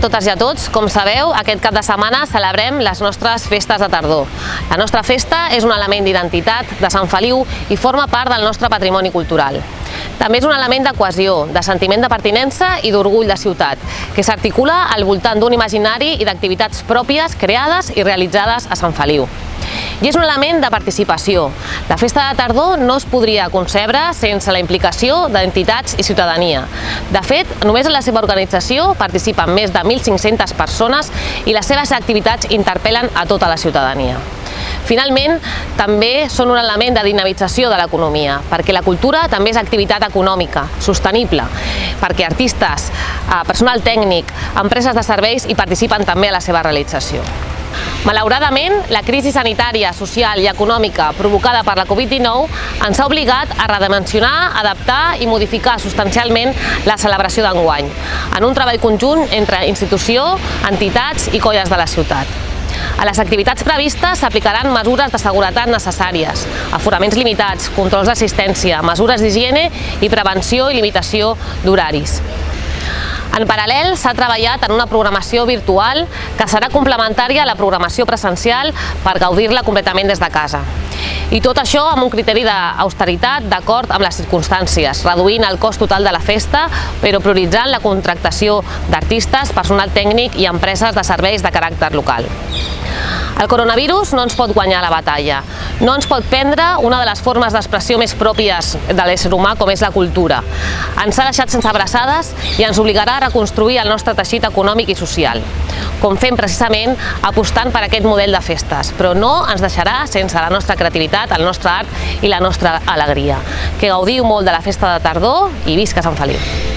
totes i a tots. Com sabeu, aquest cap de setmana celebrem les nostres festes de tardor. La nostra festa és un element d'identitat de Sant Feliu i forma part del nostre patrimoni cultural. També és un element de cohesió, de sentiment de pertinença i d'orgull de ciutat, que s'articula al voltant d'un imaginari i d'activitats pròpies creades i realitzades a Sant Feliu. I és un element de participació. La festa de tardor no es podria concebre sense la implicació d'entitats i ciutadania. De fet, només en la seva organització participen més de 1.500 persones i les seves activitats interpel·len a tota la ciutadania. Finalment, també són un element de dinamització de l'economia, perquè la cultura també és activitat econòmica, sostenible, perquè artistes, eh, personal tècnic, empreses de serveis hi participen també a la seva realització. Malauradament, la crisi sanitària, social i econòmica provocada per la Covid-19 ens ha obligat a redimensionar, adaptar i modificar substancialment la celebració d'enguany, en un treball conjunt entre institució, entitats i colles de la ciutat. A les activitats previstes s'aplicaran mesures de seguretat necessàries, aforaments limitats, controls d'assistència, mesures d'higiene i prevenció i limitació d'horaris. En paral·lel, s'ha treballat en una programació virtual que serà complementària a la programació presencial per gaudir-la completament des de casa. I tot això amb un criteri d'austeritat d'acord amb les circumstàncies, reduint el cost total de la festa, però prioritzant la contractació d'artistes, personal tècnic i empreses de serveis de caràcter local. El coronavirus no ens pot guanyar la batalla, no ens pot prendre una de les formes d'expressió més pròpies de l'ésser humà com és la cultura. Ens ha deixat sense abraçades i ens obligarà a reconstruir el nostre teixit econòmic i social, com fem precisament apostant per aquest model de festes, però no ens deixarà sense la nostra creativitat, el nostre art i la nostra alegria. Que gaudiu molt de la festa de tardor i visca Sant Feliu!